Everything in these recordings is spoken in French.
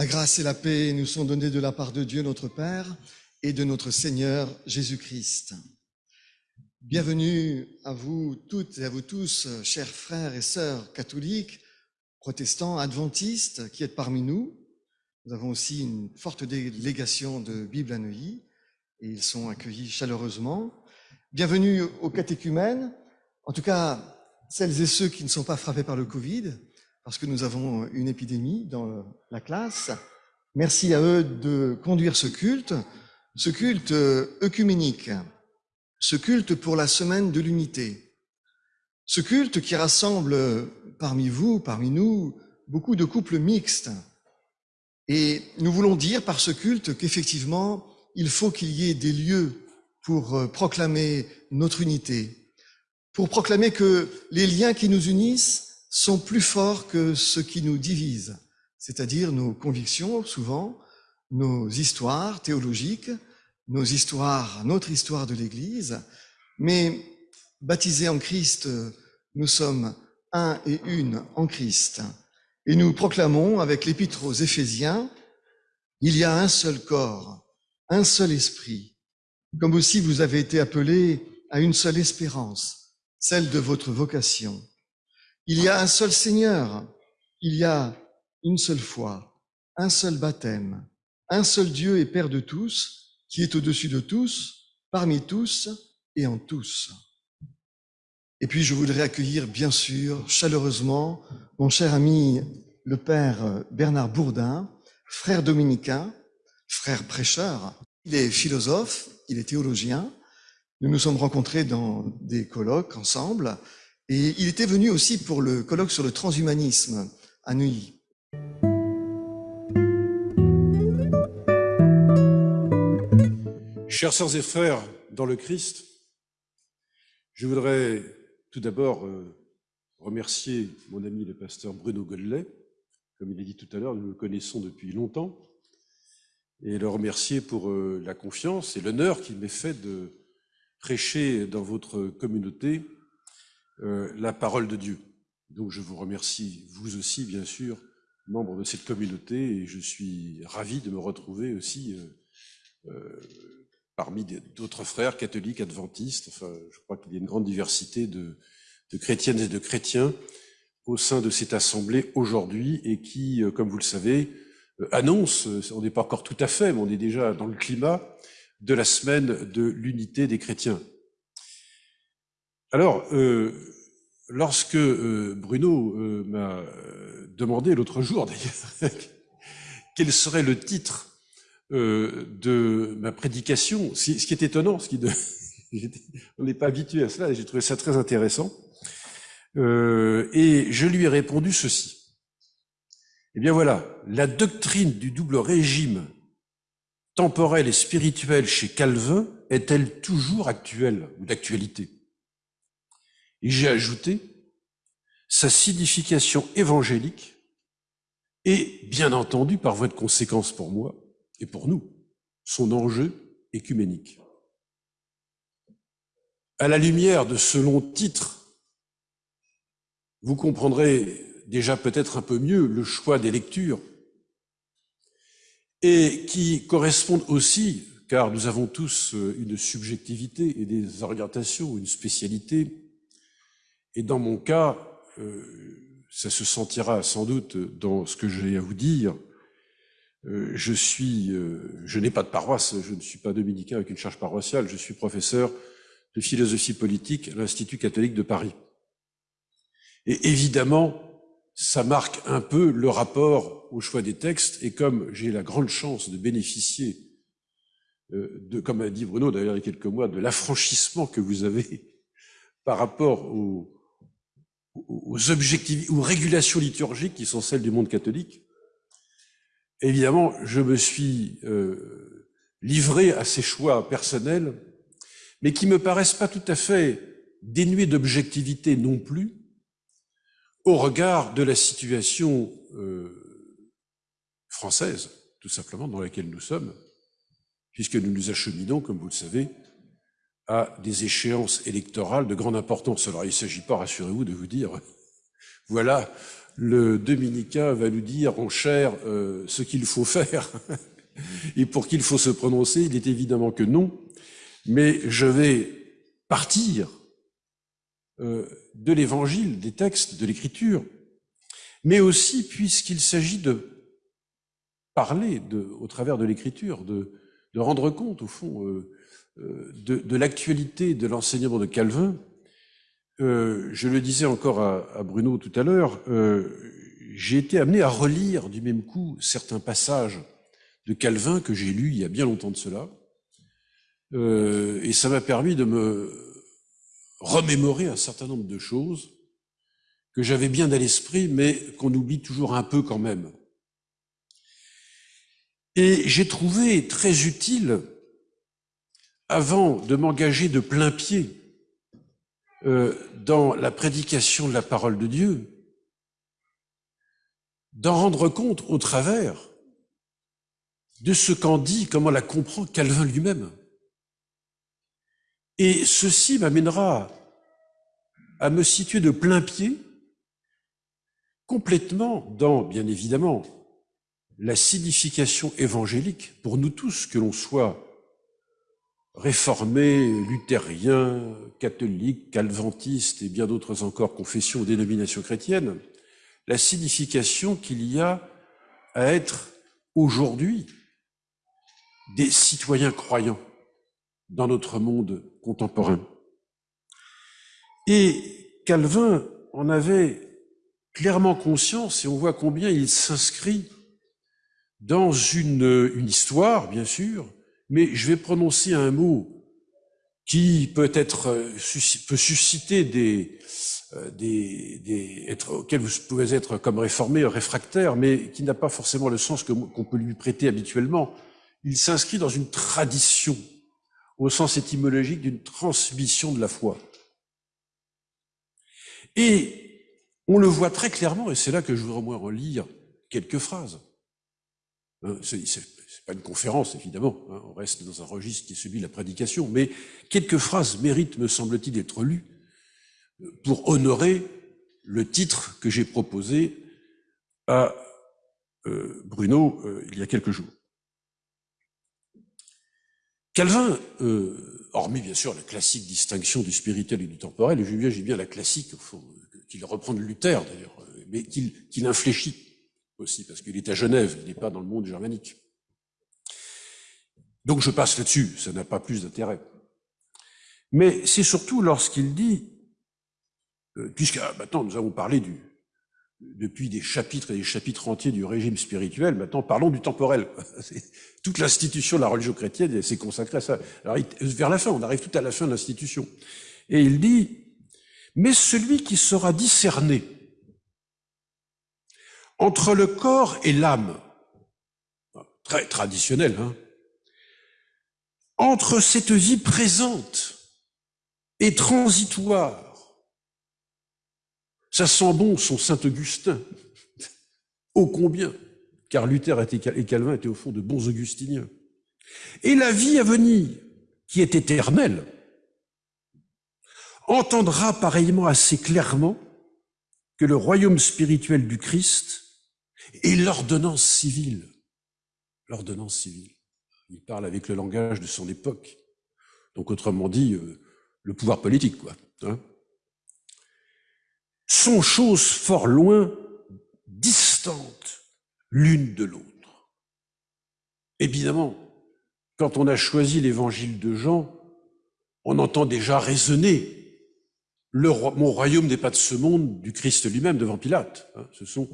La grâce et la paix nous sont données de la part de Dieu notre Père et de notre Seigneur Jésus-Christ. Bienvenue à vous toutes et à vous tous, chers frères et sœurs catholiques, protestants, adventistes qui êtes parmi nous. Nous avons aussi une forte délégation de Bible à Neuilly et ils sont accueillis chaleureusement. Bienvenue aux catéchumènes, en tout cas celles et ceux qui ne sont pas frappés par le Covid, parce que nous avons une épidémie dans la classe. Merci à eux de conduire ce culte, ce culte œcuménique, ce culte pour la semaine de l'unité, ce culte qui rassemble parmi vous, parmi nous, beaucoup de couples mixtes. Et nous voulons dire par ce culte qu'effectivement, il faut qu'il y ait des lieux pour proclamer notre unité, pour proclamer que les liens qui nous unissent sont plus forts que ce qui nous divise, c'est-à-dire nos convictions souvent, nos histoires théologiques, nos histoires, notre histoire de l'Église, mais baptisés en Christ, nous sommes un et une en Christ. Et nous proclamons avec l'épître aux Éphésiens, il y a un seul corps, un seul esprit, comme aussi vous avez été appelés à une seule espérance, celle de votre vocation. Il y a un seul Seigneur, il y a une seule foi, un seul baptême, un seul Dieu et Père de tous, qui est au-dessus de tous, parmi tous et en tous. Et puis je voudrais accueillir bien sûr chaleureusement mon cher ami le Père Bernard Bourdin, frère dominicain, frère prêcheur. Il est philosophe, il est théologien. Nous nous sommes rencontrés dans des colloques ensemble et il était venu aussi pour le colloque sur le transhumanisme à Neuilly. Chers sœurs et frères dans le Christ, je voudrais tout d'abord euh, remercier mon ami le pasteur Bruno Gollet. Comme il a dit tout à l'heure, nous le connaissons depuis longtemps, et le remercier pour euh, la confiance et l'honneur qu'il m'est fait de prêcher dans votre communauté euh, la parole de Dieu. Donc je vous remercie, vous aussi, bien sûr, membre de cette communauté, et je suis ravi de me retrouver aussi euh, euh, parmi d'autres frères catholiques, adventistes. Enfin, je crois qu'il y a une grande diversité de, de, chrétiennes et de chrétiens au sein de cette assemblée aujourd'hui, et qui, comme vous le savez, annonce, on n'est pas encore tout à fait, mais on est déjà dans le climat de la semaine de l'unité des chrétiens. Alors, euh, lorsque euh, Bruno euh, m'a demandé l'autre jour, d'ailleurs, quel serait le titre de ma prédication, ce qui est étonnant, ce qui on n'est pas habitué à cela, j'ai trouvé ça très intéressant, et je lui ai répondu ceci. Eh bien voilà, la doctrine du double régime temporel et spirituel chez Calvin est-elle toujours actuelle ou d'actualité? Et j'ai ajouté sa signification évangélique et, bien entendu, par voie de conséquence pour moi et pour nous, son enjeu écuménique. À la lumière de ce long titre, vous comprendrez déjà peut-être un peu mieux le choix des lectures et qui correspondent aussi, car nous avons tous une subjectivité et des orientations, une spécialité, et dans mon cas, euh, ça se sentira sans doute dans ce que j'ai à vous dire. Euh, je suis, euh, je n'ai pas de paroisse, je ne suis pas dominicain avec une charge paroissiale, je suis professeur de philosophie politique à l'Institut catholique de Paris. Et évidemment, ça marque un peu le rapport au choix des textes, et comme j'ai la grande chance de bénéficier, de, comme a dit Bruno d'ailleurs il y a quelques mois, de l'affranchissement que vous avez par rapport au, aux objectifs, aux régulations liturgiques qui sont celles du monde catholique, évidemment, je me suis euh, livré à ces choix personnels, mais qui me paraissent pas tout à fait dénués d'objectivité non plus, au regard de la situation euh, française, tout simplement, dans laquelle nous sommes, puisque nous nous acheminons, comme vous le savez, à des échéances électorales de grande importance. Alors il ne s'agit pas, rassurez-vous, de vous dire, voilà le dominicain va nous dire en chair euh, ce qu'il faut faire et pour qu'il faut se prononcer. Il est évidemment que non, mais je vais partir euh, de l'évangile, des textes, de l'écriture, mais aussi puisqu'il s'agit de parler au travers de l'écriture, de, rendre compte, au fond, euh de, de l'actualité de l'enseignement de Calvin, euh, je le disais encore à, Bruno tout à l'heure, euh, j'ai été amené à relire du même coup certains passages de Calvin que j'ai lus il y a bien longtemps de cela, euh, et ça m'a permis de me remémorer un certain nombre de choses que j'avais bien à l'esprit, mais qu'on oublie toujours un peu quand même. Et j'ai trouvé très utile, avant de m'engager de plein pied euh, dans la prédication de la parole de Dieu, d'en rendre compte au travers de ce qu'en dit, comment la comprend Calvin lui-même. Et ceci m'amènera à me situer de plein pied, complètement dans, bien évidemment, la signification évangélique pour nous tous, que l'on soit réformés, luthériens, catholiques, calventistes et bien d'autres encore confessions ou dénominations chrétiennes, la signification qu'il y a à être aujourd'hui des citoyens croyants dans notre monde contemporain. Et Calvin en avait clairement conscience et on voit combien il s'inscrit dans une, une histoire, bien sûr, mais je vais prononcer un mot qui peut être euh, peut susciter des, euh, des, des être, auxquels vous pouvez être comme réformé, réfractaire, mais qui n'a pas forcément le sens qu'on peut lui prêter habituellement. Il s'inscrit dans une tradition, au sens étymologique d'une transmission de la foi. Et on le voit très clairement, et c'est là que je voudrais moi relire quelques phrases. Hein, c'est pas une conférence, évidemment, hein, on reste dans un registre qui est celui de la prédication, mais quelques phrases méritent, me semble-t-il, d'être lues euh, pour honorer le titre que j'ai proposé à euh, Bruno euh, il y a quelques jours. Calvin, hormis bien sûr la classique distinction du spirituel et du temporel, et j'ai bien, bien la classique, qu'il reprend de Luther d'ailleurs, mais qu'il infléchit aussi, parce qu'il est à Genève, il n'est pas dans le monde germanique. Donc je passe là-dessus, ça n'a pas plus d'intérêt. Mais c'est surtout lorsqu'il dit, euh, puisque ah, maintenant nous avons parlé du, depuis des chapitres et des chapitres entiers du régime spirituel, maintenant parlons du temporel. Toute l'institution de la religion chrétienne s'est consacrée à ça. Alors vers la fin, on arrive tout à la fin de l'institution. Et il dit, mais celui qui sera discerné entre le corps et l'âme, très traditionnel, hein, entre cette vie présente et transitoire. Ça sent bon son Saint-Augustin, ô combien, car Luther et Calvin étaient au fond de bons augustiniens. Et la vie à venir, qui est éternelle, entendra pareillement assez clairement que le royaume spirituel du Christ est l'ordonnance civile. L'ordonnance civile. Il parle avec le langage de son époque. Donc, autrement dit, euh, le pouvoir politique, quoi. Hein. sont choses fort loin, distantes l'une de l'autre. Évidemment, quand on a choisi l'évangile de Jean, on entend déjà raisonner. Le, mon royaume n'est pas de ce monde, du Christ lui-même devant Pilate. Hein. Ce sont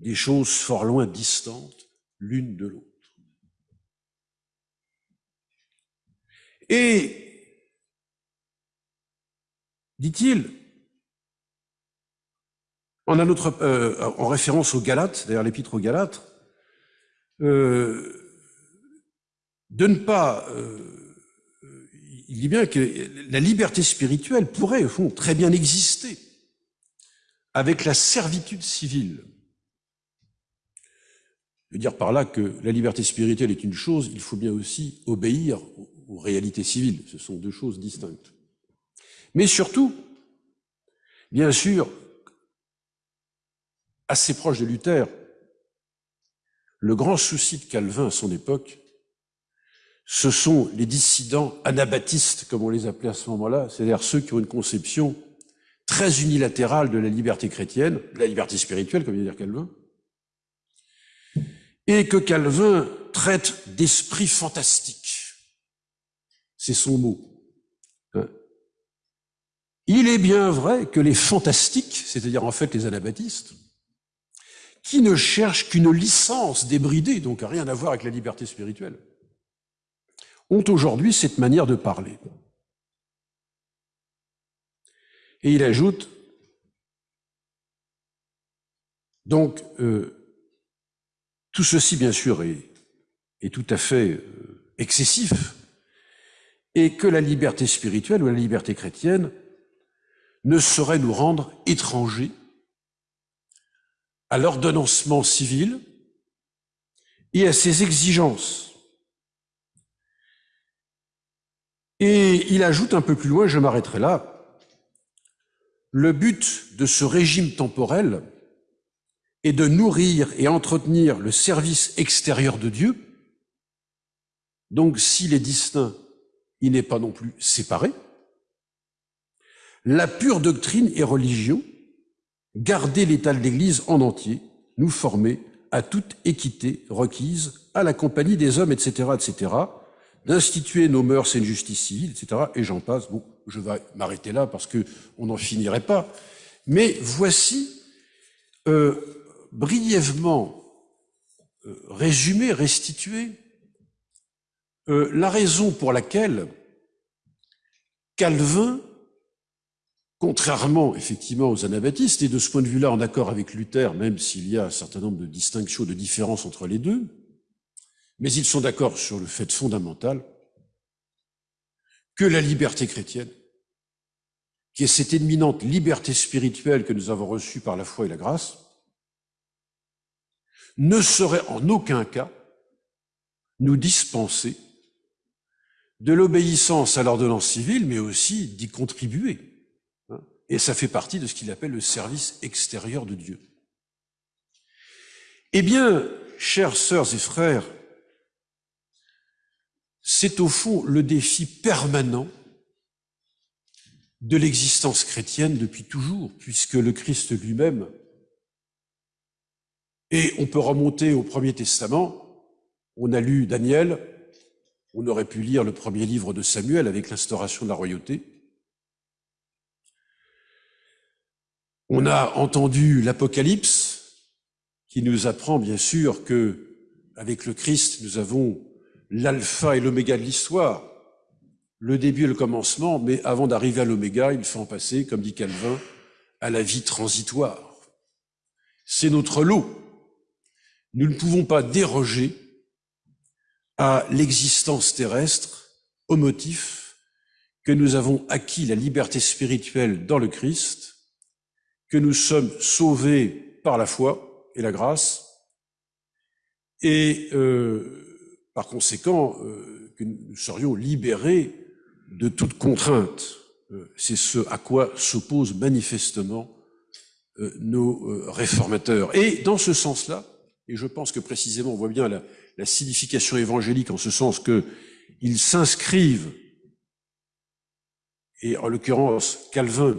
des choses fort loin distantes l'une de l'autre. Et, dit-il, en, euh, en référence aux Galates, d'ailleurs l'épître aux Galates, euh, de ne pas, euh, il dit bien que la liberté spirituelle pourrait, au fond, très bien exister avec la servitude civile. Je veux dire par là que la liberté spirituelle est une chose, il faut bien aussi obéir aux réalités civiles. Ce sont deux choses distinctes. Mais surtout, bien sûr, assez proche de Luther. Le grand souci de Calvin à son époque, ce sont les dissidents anabaptistes, comme on les appelait à ce moment-là, c'est-à-dire ceux qui ont une conception très unilatérale de la liberté chrétienne, de la liberté spirituelle, comme vient de dire Calvin, et que Calvin traite d'esprit fantastique. C'est son mot. Hein. Il est bien vrai que les fantastiques, c'est-à-dire en fait les anabaptistes, qui ne cherchent qu'une licence débridée, donc à rien à voir avec la liberté spirituelle, ont aujourd'hui cette manière de parler. Et il ajoute, donc, euh, tout ceci, bien sûr, est, tout à fait euh, excessif, et que la liberté spirituelle ou la liberté chrétienne ne saurait nous rendre étrangers à l'ordonnancement civil et à ses exigences. Et il ajoute un peu plus loin, je m'arrêterai là, le but de ce régime temporel est de nourrir et entretenir le service extérieur de Dieu. Donc s'il est distinct, il n'est pas non plus séparé. La pure doctrine et religion, garder l'état de l'Église en entier, nous former à toute équité requise, à la compagnie des hommes, etc., etc., d'instituer nos mœurs et une justice civile, etc., et j'en passe. Bon, je vais m'arrêter là parce que on n'en finirait pas. Mais voici euh, brièvement euh, résumé, restitué euh, la raison pour laquelle Calvin, contrairement effectivement aux anabaptistes, et de ce point de vue-là en accord avec Luther, même s'il y a un certain nombre de distinctions, de différences entre les deux, mais ils sont d'accord sur le fait fondamental que la liberté chrétienne, qui est cette éminente liberté spirituelle que nous avons reçue par la foi et la grâce, ne saurait en aucun cas nous dispenser de l'obéissance à l'ordonnance civile, mais aussi d'y contribuer. Et ça fait partie de ce qu'il appelle le service extérieur de Dieu. Eh bien, chères sœurs et frères, c'est au fond le défi permanent de l'existence chrétienne depuis toujours, puisque le Christ lui-même, et on peut remonter au Premier Testament, on a lu Daniel, on aurait pu lire le premier livre de Samuel avec l'instauration de la royauté, on a entendu l'Apocalypse, qui nous apprend bien sûr que avec le Christ, nous avons l'alpha et l'oméga de l'histoire, le début et le commencement, mais avant d'arriver à l'oméga, il faut en passer, comme dit Calvin, à la vie transitoire. C'est notre lot. Nous ne pouvons pas déroger à l'existence terrestre au motif que nous avons acquis la liberté spirituelle dans le Christ, que nous sommes sauvés par la foi et la grâce, et euh, par conséquent, euh, que nous serions libérés de toute contrainte. Euh, c'est ce à quoi s'opposent manifestement euh, nos réformateurs. Et dans ce sens-là, et je pense que précisément on voit bien la, signification évangélique en ce sens qu'ils s'inscrivent, et en l'occurrence Calvin,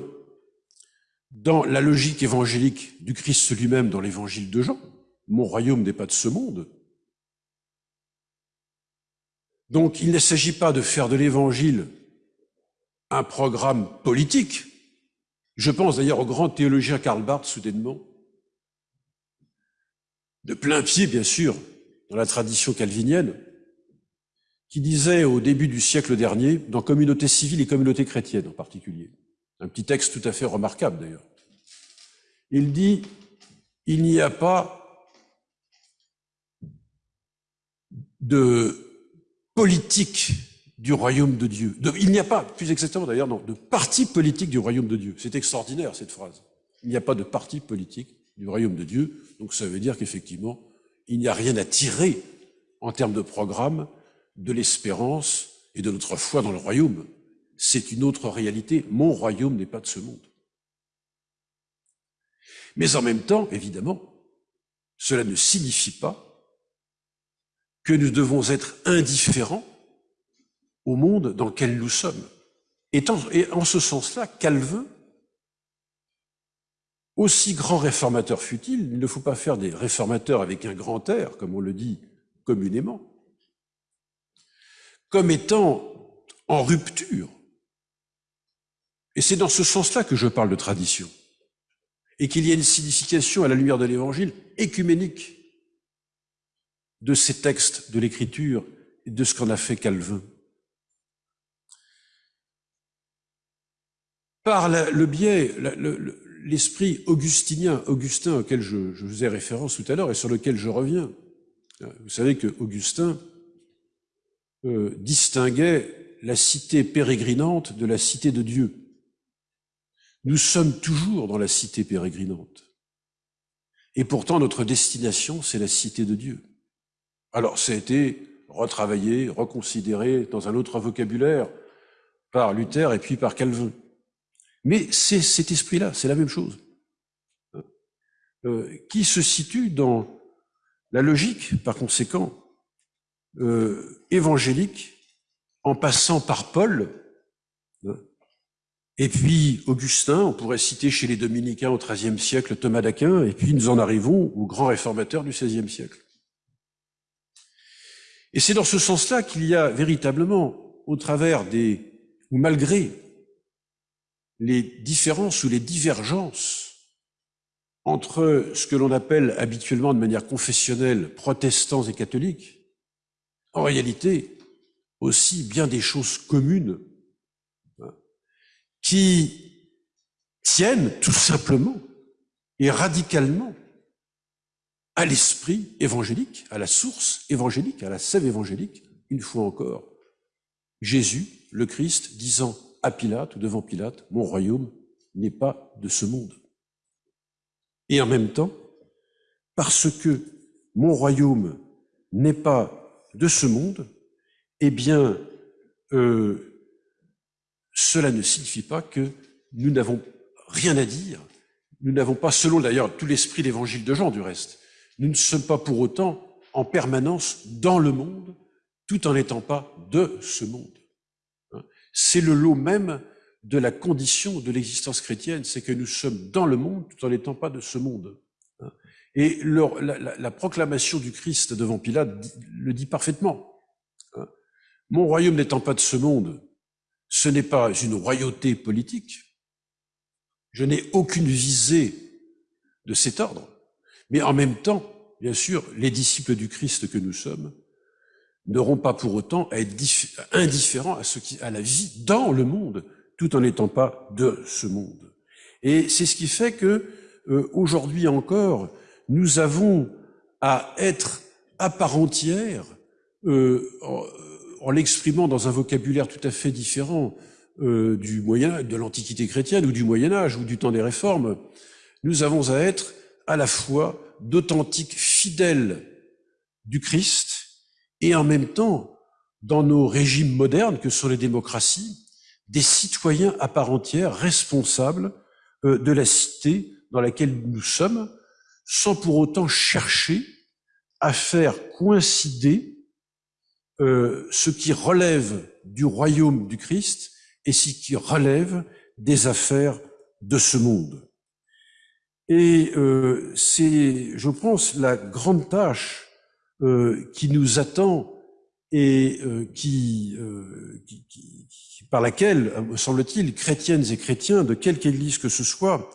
dans la logique évangélique du Christ lui-même dans l'évangile de Jean. Mon royaume n'est pas de ce monde. Donc il ne s'agit pas de faire de l'évangile un programme politique. Je pense d'ailleurs au grand théologien Karl Barth, soudainement, de plein pied, bien sûr, dans la tradition calvinienne, qui disait au début du siècle dernier, dans communauté civile et communauté chrétienne en particulier, un petit texte tout à fait remarquable d'ailleurs, il dit, il n'y a pas de politique du royaume de Dieu. il n'y a pas, plus exactement d'ailleurs, non, de parti politique du royaume de Dieu. C'est extraordinaire cette phrase. Il n'y a pas de parti politique du royaume de Dieu. Donc ça veut dire qu'effectivement, il n'y a rien à tirer en termes de programme de l'espérance et de notre foi dans le royaume. C'est une autre réalité. Mon royaume n'est pas de ce monde. Mais en même temps, évidemment, cela ne signifie pas que nous devons être indifférents au monde dans lequel nous sommes. Et en, ce sens-là, Calvin, aussi grand réformateur fut-il, il ne faut pas faire des réformateurs avec un grand air, comme on le dit communément, comme étant en rupture. Et c'est dans ce sens-là que je parle de tradition et qu'il y a une signification à la lumière de l'évangile écuménique de ces textes de l'écriture et de ce qu'en a fait Calvin. Par le biais, l'esprit augustinien, Augustin auquel je, faisais référence tout à l'heure et sur lequel je reviens, vous savez que Augustin euh, distinguait la cité pérégrinante de la cité de Dieu. Nous sommes toujours dans la cité pérégrinante. Et pourtant, notre destination, c'est la cité de Dieu. Alors, ça a été retravaillé, reconsidéré dans un autre vocabulaire par Luther et puis par Calvin. Mais c'est cet esprit-là, c'est la même chose, euh, qui se situe dans la logique, par conséquent, euh, évangélique, en passant par Paul, et puis Augustin, on pourrait citer chez les dominicains au XIIIe siècle Thomas d'Aquin, et puis nous en arrivons au grand réformateur du XVIe siècle. Et c'est dans ce sens-là qu'il y a véritablement, au travers des, ou malgré les différences ou les divergences entre ce que l'on appelle habituellement de manière confessionnelle protestants et catholiques, en réalité aussi bien des choses communes qui tiennent tout simplement et radicalement à l'esprit évangélique, à la source évangélique, à la sève évangélique, une fois encore. Jésus, le Christ, disant à Pilate ou devant Pilate, mon royaume n'est pas de ce monde. Et en même temps, parce que mon royaume n'est pas de ce monde, eh bien, euh, cela ne signifie pas que nous n'avons rien à dire. Nous n'avons pas, selon d'ailleurs tout l'esprit l'évangile de Jean du reste, nous ne sommes pas pour autant en permanence dans le monde, tout en n'étant pas de ce monde. C'est le lot même de la condition de l'existence chrétienne, c'est que nous sommes dans le monde tout en n'étant pas de ce monde. Et la, proclamation du Christ devant Pilate le dit parfaitement. Mon royaume n'étant pas de ce monde, ce n'est pas une royauté politique. Je n'ai aucune visée de cet ordre. Mais en même temps, bien sûr, les disciples du Christ que nous sommes n'auront pas pour autant à être indifférents à, ce qui, à la vie dans le monde, tout en n'étant pas de ce monde. Et c'est ce qui fait que euh, aujourd'hui encore, nous avons à être à part entière euh, en l'exprimant dans un vocabulaire tout à fait différent euh, du Moyen, de l'Antiquité chrétienne ou du Moyen Âge ou du temps des réformes, nous avons à être à la fois d'authentiques fidèles du Christ et en même temps, dans nos régimes modernes que sont les démocraties, des citoyens à part entière responsables euh, de la cité dans laquelle nous sommes, sans pour autant chercher à faire coïncider euh, ce qui relève du royaume du Christ et ce qui relève des affaires de ce monde. Et euh, c'est, je pense, la grande tâche euh, qui nous attend et euh, qui, euh, qui, par laquelle, me semble-t-il, chrétiennes et chrétiens de quelque église que ce soit,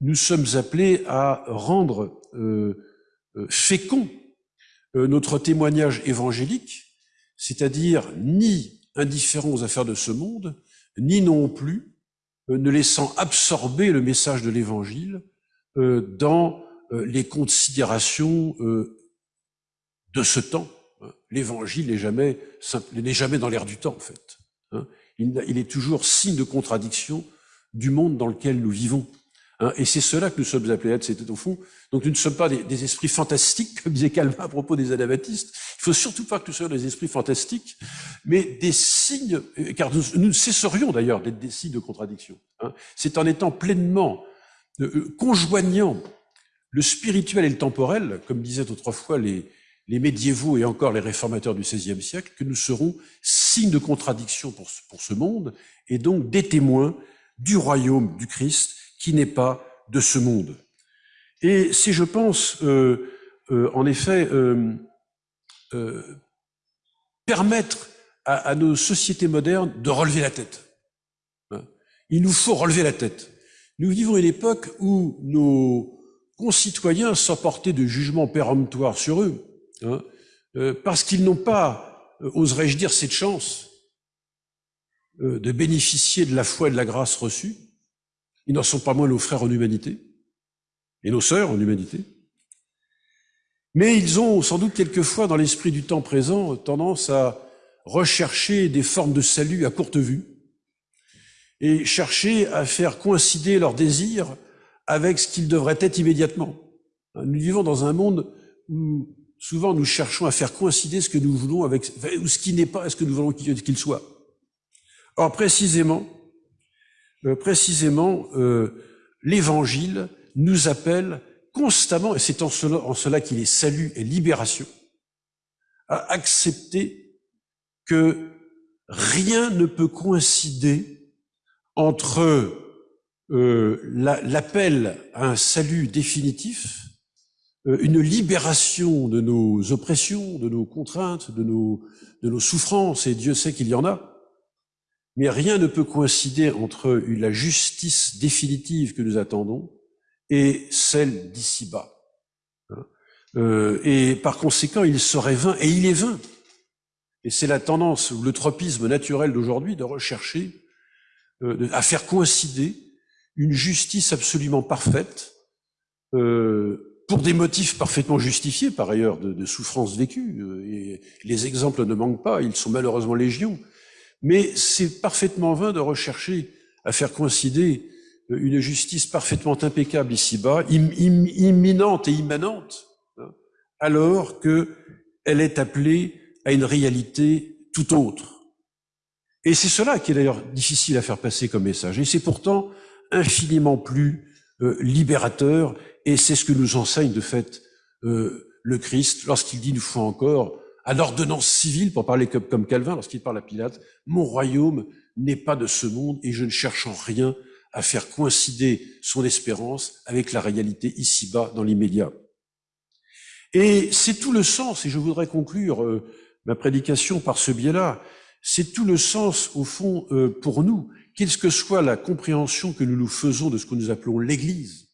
nous sommes appelés à rendre fécond notre témoignage évangélique c'est-à-dire ni indifférent aux affaires de ce monde, ni non plus euh, ne laissant absorber le message de l'Évangile euh, dans euh, les considérations de ce temps. L'Évangile n'est jamais, n'est jamais dans l'air du temps, en fait. Hein. Il est toujours signe de contradiction du monde dans lequel nous vivons. Hein, et c'est cela que nous sommes appelés à être, c'était au fond. Donc nous ne sommes pas des, esprits fantastiques, comme disait Calvin à propos des anabaptistes. Il faut surtout pas que nous soyons des esprits fantastiques, mais des signes, car nous, nous cesserions d'ailleurs d'être des signes de contradiction. Hein. C'est en étant pleinement conjoignant le spirituel et le temporel, comme disaient autrefois les, les médiévaux et encore les réformateurs du XVIe siècle, que nous serons signe de contradiction pour ce, monde et donc des témoins du royaume du Christ qui n'est pas de ce monde. Et c'est, je pense, euh, euh, en effet, euh, permettre à, nos sociétés modernes de relever la tête. Hein. Il nous faut relever la tête. Nous vivons une époque où nos concitoyens sont portés de jugements péremptoires sur eux, hein, euh, parce qu'ils n'ont pas, euh, oserais-je dire, cette chance euh, de bénéficier de la foi et de la grâce reçue. Ils n'en sont pas moins nos frères en humanité et nos sœurs en humanité. Mais ils ont sans doute quelquefois, dans l'esprit du temps présent, tendance à rechercher des formes de salut à courte vue et chercher à faire coïncider leurs désirs avec ce qu'ils devraient être immédiatement. Nous vivons dans un monde où souvent nous cherchons à faire coïncider ce que nous voulons avec ou ce qui n'est pas ce que nous voulons qu'il soit. Or précisément, euh, précisément, euh, l'Évangile nous appelle constamment, et c'est en cela, qu'il est salut et libération, à accepter que rien ne peut coïncider entre euh, l'appel à un salut définitif une libération de nos oppressions, de nos contraintes, de nos, de nos souffrances, et Dieu sait qu'il y en a. Mais rien ne peut coïncider entre la justice définitive que nous attendons et celle d'ici-bas. Hein. Euh, et par conséquent, il serait vain, et il est vain. Et c'est la tendance ou le tropisme naturel d'aujourd'hui de rechercher euh, à faire coïncider une justice absolument parfaite euh, pour des motifs parfaitement justifiés, par ailleurs, de, de souffrances vécues. Euh, les exemples ne manquent pas, ils sont malheureusement légion. Mais c'est parfaitement vain de rechercher à faire coïncider euh, une justice parfaitement impeccable ici-bas, imminente et immanente, hein, alors qu'elle est appelée à une réalité tout autre. Et c'est cela qui est d'ailleurs difficile à faire passer comme message. Et c'est pourtant infiniment plus euh, libérateur et c'est ce que nous enseigne de fait euh, le Christ lorsqu'il dit une fois encore, à l'ordonnance civile, pour parler comme, Calvin, lorsqu'il parle à Pilate, mon royaume n'est pas de ce monde et je ne cherche en rien à faire coïncider son espérance avec la réalité ici-bas, dans l'immédiat. Et c'est tout le sens, et je voudrais conclure euh, ma prédication par ce biais-là, c'est tout le sens, au fond, euh, pour nous, quelle que soit la compréhension que nous nous faisons de ce que nous appelons l'Église,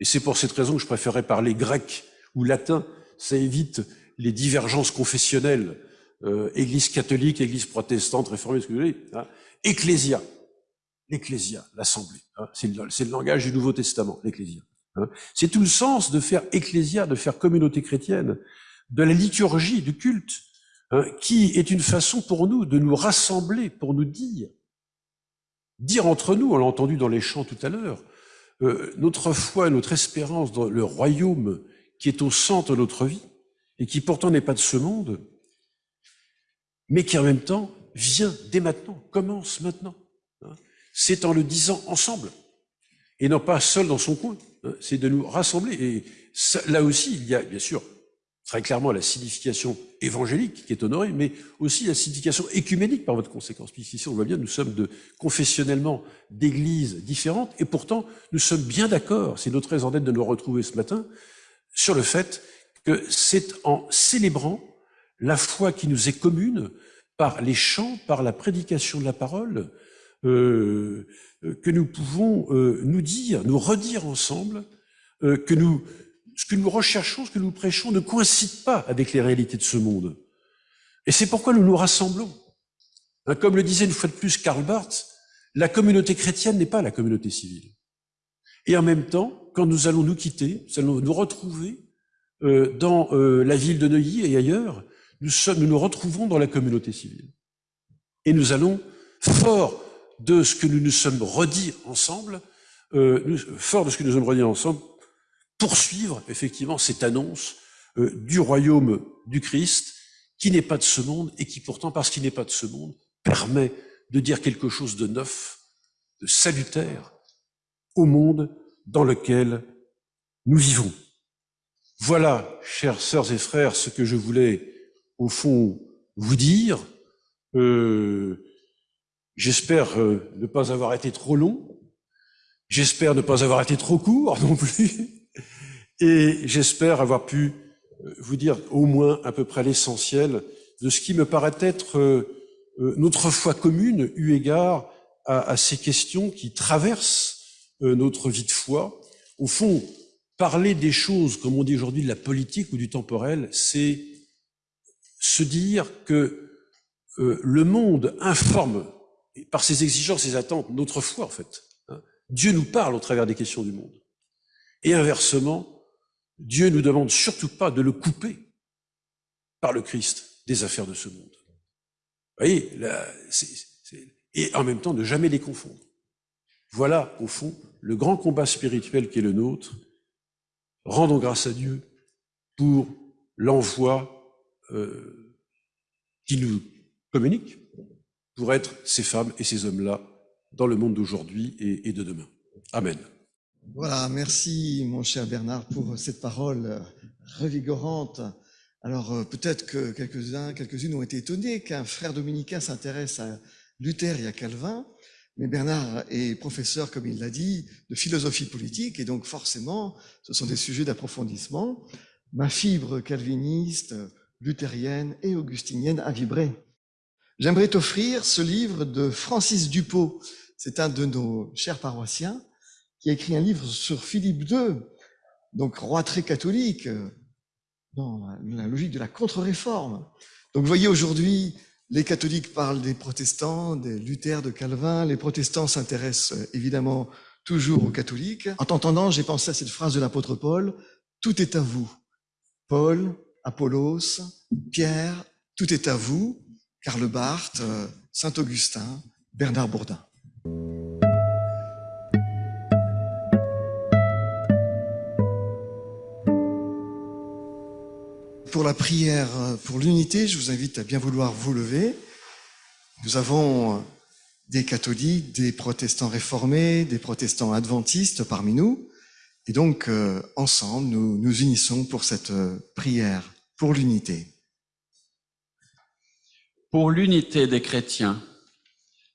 et c'est pour cette raison que je préférais parler grec ou latin. Ça évite les divergences confessionnelles, euh, Église catholique, Église protestante, réformée, ce que vous voulez. Hein. Ecclésia, l'Ecclésia, l'Assemblée. Hein. C'est le, langage du Nouveau Testament, l'Ecclésia. Hein. C'est tout le sens de faire Ecclésia, de faire communauté chrétienne, de la liturgie, du culte, hein, qui est une façon pour nous de nous rassembler, pour nous dire, dire entre nous, on l'a entendu dans les chants tout à l'heure, euh, notre foi, notre espérance dans le royaume qui est au centre de notre vie et qui pourtant n'est pas de ce monde, mais qui en même temps vient dès maintenant, commence maintenant. Hein. C'est en le disant ensemble et non pas seul dans son coin. Hein. C'est de nous rassembler. Et là aussi, il y a bien sûr très clairement la signification évangélique qui est honorée, mais aussi la signification écuménique par votre conséquence. Puisqu'ici, on voit bien, nous sommes de, confessionnellement d'églises différentes, et pourtant, nous sommes bien d'accord, c'est notre raison d'être de nous retrouver ce matin, sur le fait que c'est en célébrant la foi qui nous est commune, par les chants, par la prédication de la parole, euh, que nous pouvons euh, nous dire, nous redire ensemble euh, que nous ce que nous recherchons, ce que nous prêchons ne coïncide pas avec les réalités de ce monde. Et c'est pourquoi nous nous rassemblons. Hein, comme le disait une fois de plus Karl Barth, la communauté chrétienne n'est pas la communauté civile. Et en même temps, quand nous allons nous quitter, nous allons nous retrouver euh, dans euh, la ville de Neuilly et ailleurs, nous, nous retrouvons dans la communauté civile. Et nous allons, fort de ce que nous nous sommes redits ensemble, euh, fort de ce que nous sommes redits ensemble, poursuivre effectivement cette annonce euh, du royaume du Christ qui n'est pas de ce monde et qui pourtant, parce qu'il n'est pas de ce monde, permet de dire quelque chose de neuf, de salutaire, au monde dans lequel nous vivons. Voilà, chères sœurs et frères, ce que je voulais au fond vous dire. Euh, J'espère euh, ne pas avoir été trop long. J'espère ne pas avoir été trop court non plus. Et j'espère avoir pu euh, vous dire au moins à peu près l'essentiel de ce qui me paraît être euh, notre foi commune eu égard à, à, ces questions qui traversent notre vie de foi. Au fond, parler des choses, comme on dit aujourd'hui, de la politique ou du temporel, c'est se dire que le monde informe par ses exigences, ses attentes, notre foi, en fait. Hein. Dieu nous parle au travers des questions du monde. Et inversement, Dieu nous demande surtout pas de le couper par le Christ des affaires de ce monde. Voyez, et en même temps de jamais les confondre. Voilà, au fond, le grand combat spirituel qui est le nôtre. Rendons grâce à Dieu pour l'envoi euh, qui nous communique, pour être ces femmes et ces hommes-là dans le monde d'aujourd'hui et, de demain. Amen. Voilà, merci mon cher Bernard pour cette parole revigorante. Alors euh, peut-être que quelques-uns, quelques-unes ont été étonnés qu'un frère dominicain s'intéresse à Luther et à Calvin, mais Bernard est professeur, comme il l'a dit, de philosophie politique, et donc forcément, ce sont des sujets d'approfondissement. Ma fibre calviniste, luthérienne et augustinienne a vibré. J'aimerais t'offrir ce livre de Francis Dupont. C'est un de nos chers paroissiens qui a écrit un livre sur Philippe II, donc roi très catholique, dans la logique de la contre-réforme. Donc vous voyez aujourd'hui, les catholiques parlent des protestants, des Luther, de Calvin. Les protestants s'intéressent évidemment toujours aux catholiques. En t'entendant, j'ai pensé à cette phrase de l'apôtre Paul, tout est à vous. Paul, Apollos, Pierre, tout est à vous. Karl Barth, euh, Saint-Augustin, Bernard Bourdin. Pour la prière euh, pour l'unité, je vous invite à bien vouloir vous lever. Nous avons euh, des catholiques, des protestants réformés, des protestants adventistes parmi nous. Et donc, ensemble, nous nous unissons pour cette prière pour l'unité pour l'unité des chrétiens.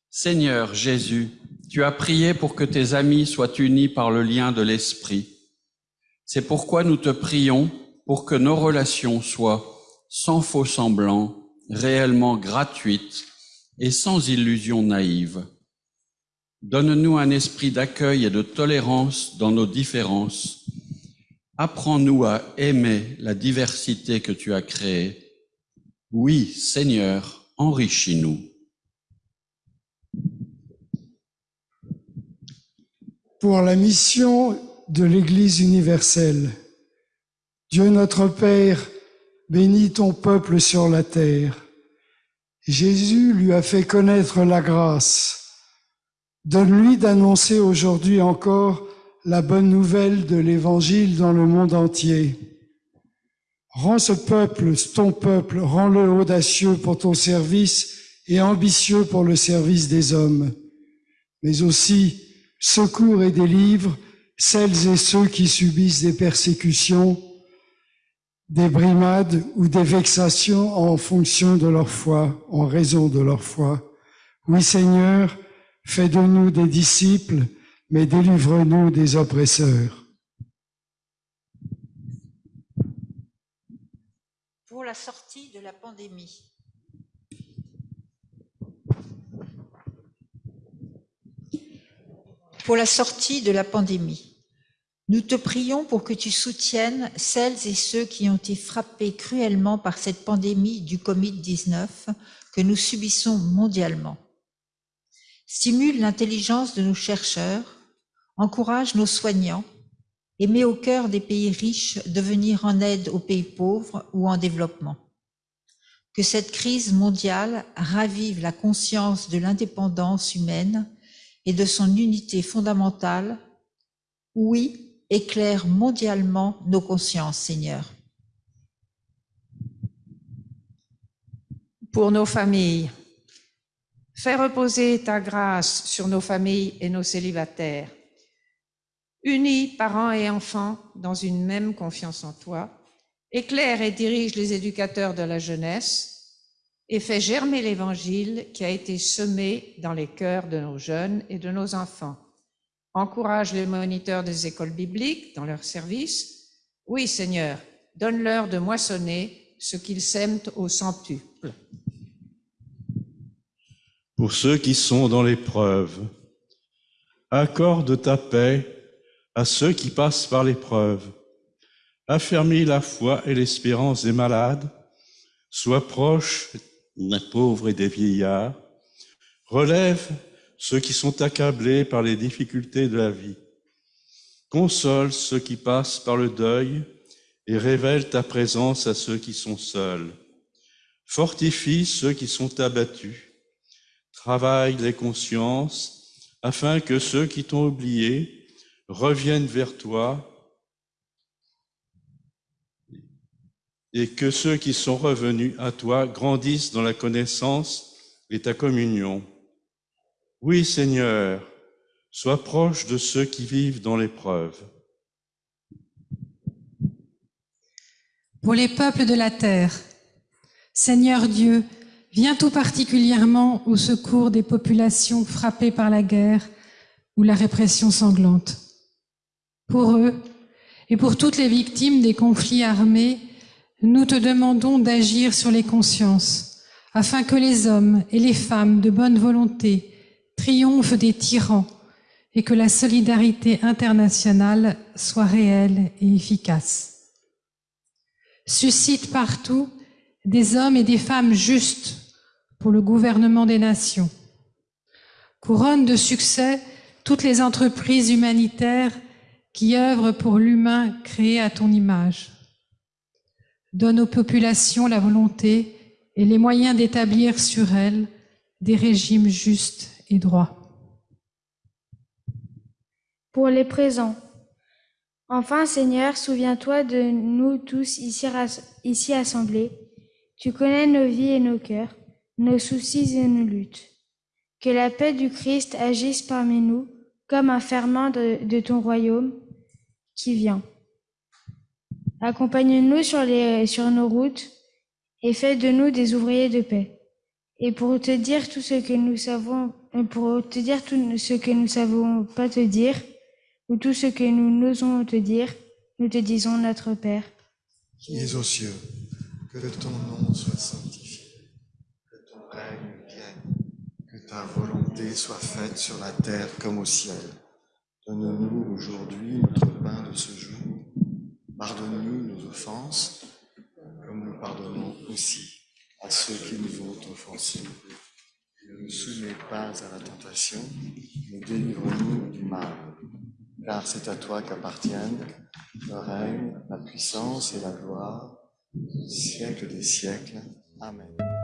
Seigneur Jésus, tu as prié pour que tes amis soient unis par le lien de l'Esprit. C'est pourquoi nous te prions pour que nos relations soient sans faux semblant, réellement gratuites et sans illusions naïves. Donne-nous un esprit d'accueil et de tolérance dans nos différences. Apprends-nous à aimer la diversité que tu as créée. Oui, Seigneur, enrichis-nous. Pour la mission de l'Église universelle, Dieu notre Père, bénis ton peuple sur la terre. Jésus lui a fait connaître la grâce. Donne-lui d'annoncer aujourd'hui encore la bonne nouvelle de l'Évangile dans le monde entier. Rends ce peuple, ton peuple, rends-le audacieux pour ton service et ambitieux pour le service des hommes, mais aussi secours et délivre celles et ceux qui subissent des persécutions, des brimades ou des vexations en fonction de leur foi, en raison de leur foi. Oui Seigneur, fais de nous des disciples, mais délivre-nous des oppresseurs. la sortie de la pandémie. Pour la sortie de la pandémie, nous te prions pour que tu soutiennes celles et ceux qui ont été frappés cruellement par cette pandémie du Covid-19 que nous subissons mondialement. Stimule l'intelligence de nos chercheurs, encourage nos soignants et met au cœur des pays riches de venir en aide aux pays pauvres ou en développement. Que cette crise mondiale ravive la conscience de l'indépendance humaine et de son unité fondamentale. Oui, éclaire mondialement nos consciences, Seigneur. Pour nos familles, fais reposer ta grâce sur nos familles et nos célibataires unis parents et enfants dans une même confiance en toi, éclaire et dirige les éducateurs de la jeunesse et fait germer l'Évangile qui a été semé dans les cœurs de nos jeunes et de nos enfants. Encourage les moniteurs des écoles bibliques dans leur service. Oui, Seigneur, donne-leur de moissonner ce qu'ils sèment au centuple. Pour ceux qui sont dans l'épreuve, accorde ta paix à ceux qui passent par l'épreuve. Affermis la foi et l'espérance des malades, sois proche des pauvres et des vieillards, relève ceux qui sont accablés par les difficultés de la vie, console ceux qui passent par le deuil et révèle ta présence à ceux qui sont seuls, fortifie ceux qui sont abattus, travaille les consciences afin que ceux qui t'ont oublié reviennent vers toi et que ceux qui sont revenus à toi grandissent dans la connaissance et ta communion. Oui, Seigneur, sois proche de ceux qui vivent dans l'épreuve. Pour les peuples de la terre, Seigneur Dieu, viens tout particulièrement au secours des populations frappées par la guerre ou la répression sanglante. Pour eux et pour toutes les victimes des conflits armés, nous te demandons d'agir sur les consciences, afin que les hommes et les femmes de bonne volonté triomphent des tyrans et que la solidarité internationale soit réelle et efficace. Suscite partout des hommes et des femmes justes pour le gouvernement des nations. Couronne de succès toutes les entreprises humanitaires qui œuvrent pour l'humain créé à ton image donne aux populations la volonté et les moyens d'établir sur elles des régimes justes et droits. Pour les présents. Enfin, Seigneur, souviens-toi de nous tous ici, assemblés. Tu connais nos vies et nos cœurs, nos soucis et nos luttes. Que la paix du Christ agisse parmi nous comme un ferment de, ton royaume qui vient. Accompagne-nous sur, sur nos routes et fais de nous des ouvriers de paix. Et pour te dire tout ce que nous savons, pour te dire tout ce que nous savons pas te dire, ou tout ce que nous n'osons te dire, nous te disons notre Père. Qui es aux cieux, que ton nom soit sanctifié, que ton règne vienne, que ta volonté soit faite sur la terre comme au ciel. Donne-nous aujourd'hui notre pain de ce jour Pardonne-nous nos offenses, comme nous pardonnons aussi à ceux qui nous ont offensés. Ne nous soumets pas à la tentation, mais délivre-nous du mal. Car c'est à toi qu'appartiennent le règne, la puissance et la gloire, siècle des siècles. Amen.